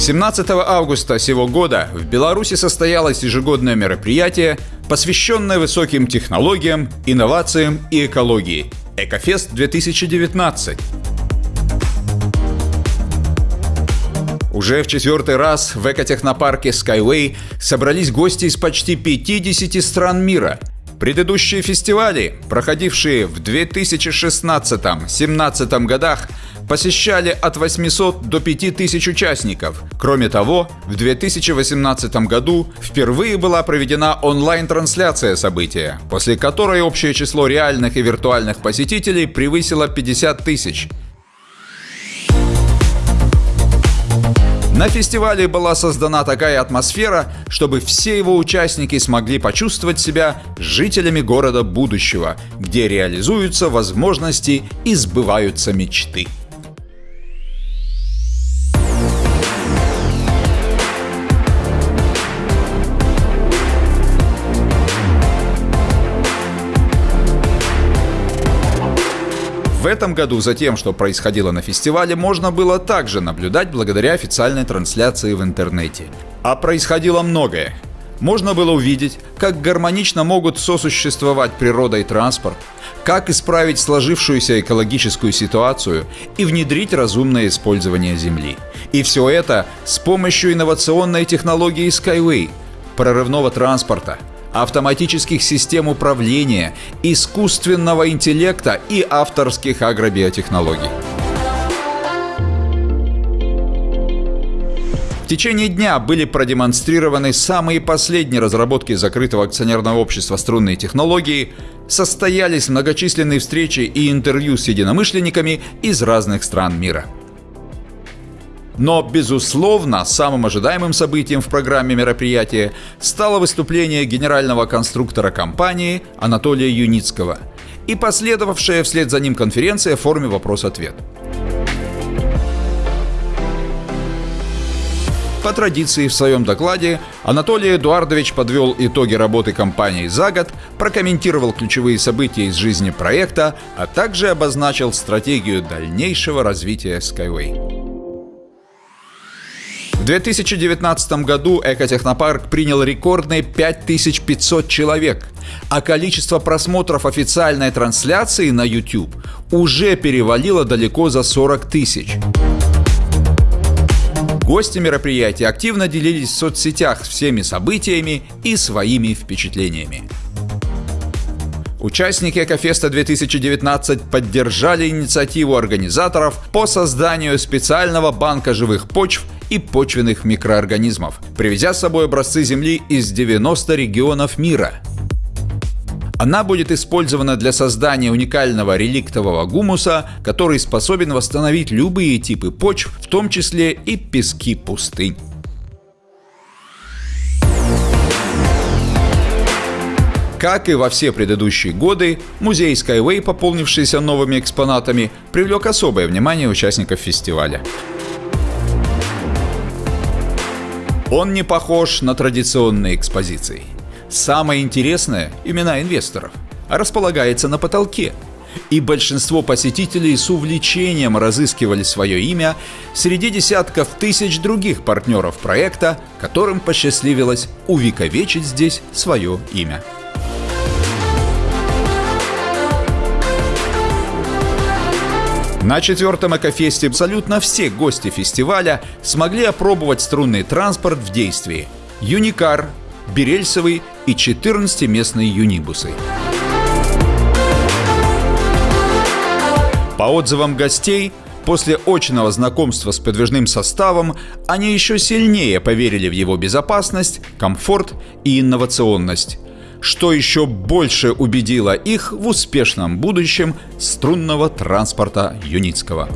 17 августа сего года в Беларуси состоялось ежегодное мероприятие, посвященное высоким технологиям, инновациям и экологии – Экофест 2019. Уже в четвертый раз в экотехнопарке Skyway собрались гости из почти 50 стран мира. Предыдущие фестивали, проходившие в 2016-2017 годах, посещали от 800 до 5000 участников. Кроме того, в 2018 году впервые была проведена онлайн-трансляция события, после которой общее число реальных и виртуальных посетителей превысило 50 тысяч. На фестивале была создана такая атмосфера, чтобы все его участники смогли почувствовать себя жителями города будущего, где реализуются возможности и сбываются мечты. В этом году за тем, что происходило на фестивале, можно было также наблюдать благодаря официальной трансляции в интернете. А происходило многое. Можно было увидеть, как гармонично могут сосуществовать природа и транспорт, как исправить сложившуюся экологическую ситуацию и внедрить разумное использование Земли. И все это с помощью инновационной технологии Skyway, прорывного транспорта – автоматических систем управления, искусственного интеллекта и авторских агробиотехнологий. В течение дня были продемонстрированы самые последние разработки закрытого акционерного общества «Струнные технологии», состоялись многочисленные встречи и интервью с единомышленниками из разных стран мира – но, безусловно, самым ожидаемым событием в программе мероприятия стало выступление генерального конструктора компании Анатолия Юницкого и последовавшая вслед за ним конференция в форме вопрос-ответ. По традиции в своем докладе Анатолий Эдуардович подвел итоги работы компании за год, прокомментировал ключевые события из жизни проекта, а также обозначил стратегию дальнейшего развития Skyway. В 2019 году Экотехнопарк принял рекордные 5500 человек, а количество просмотров официальной трансляции на YouTube уже перевалило далеко за 40 тысяч. Гости мероприятия активно делились в соцсетях всеми событиями и своими впечатлениями. Участники Экофеста 2019 поддержали инициативу организаторов по созданию специального банка живых почв и почвенных микроорганизмов, привезя с собой образцы земли из 90 регионов мира. Она будет использована для создания уникального реликтового гумуса, который способен восстановить любые типы почв, в том числе и пески пустынь. Как и во все предыдущие годы, музей Skyway, пополнившийся новыми экспонатами, привлек особое внимание участников фестиваля. Он не похож на традиционные экспозиции. Самое интересное – имена инвесторов – располагается на потолке. И большинство посетителей с увлечением разыскивали свое имя среди десятков тысяч других партнеров проекта, которым посчастливилось увековечить здесь свое имя. На четвертом экофесте абсолютно все гости фестиваля смогли опробовать струнный транспорт в действии. Юникар, Берельсовый и 14-местные юнибусы. По отзывам гостей, после очного знакомства с подвижным составом, они еще сильнее поверили в его безопасность, комфорт и инновационность что еще больше убедило их в успешном будущем струнного транспорта Юницкого.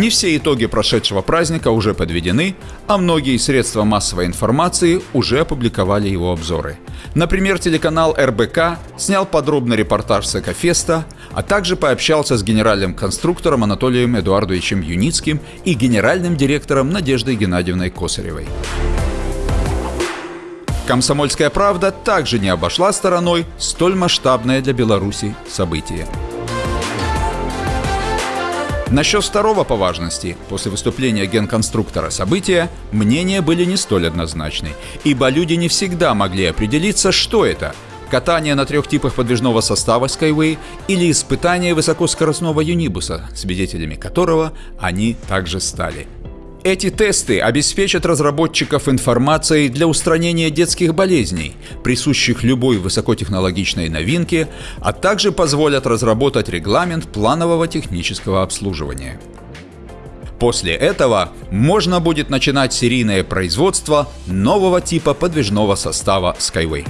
Не все итоги прошедшего праздника уже подведены, а многие средства массовой информации уже опубликовали его обзоры. Например, телеканал РБК снял подробный репортаж с Экофеста, а также пообщался с генеральным конструктором Анатолием Эдуардовичем Юницким и генеральным директором Надеждой Геннадьевной Косаревой. «Комсомольская правда» также не обошла стороной столь масштабное для Беларуси событие. Насчет второго по важности, после выступления генконструктора события, мнения были не столь однозначны, ибо люди не всегда могли определиться, что это – катание на трех типах подвижного состава Skyway или испытание высокоскоростного юнибуса, свидетелями которого они также стали – эти тесты обеспечат разработчиков информацией для устранения детских болезней, присущих любой высокотехнологичной новинке, а также позволят разработать регламент планового технического обслуживания. После этого можно будет начинать серийное производство нового типа подвижного состава Skyway.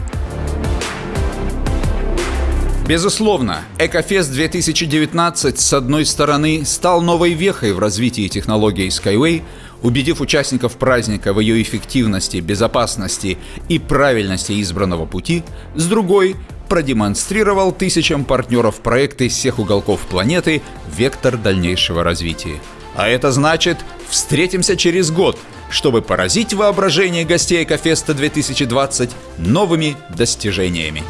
Безусловно, Экофест 2019 с одной стороны стал новой вехой в развитии технологии Skyway, убедив участников праздника в ее эффективности, безопасности и правильности избранного пути, с другой продемонстрировал тысячам партнеров проекта из всех уголков планеты вектор дальнейшего развития. А это значит, встретимся через год, чтобы поразить воображение гостей Экофеста 2020 новыми достижениями.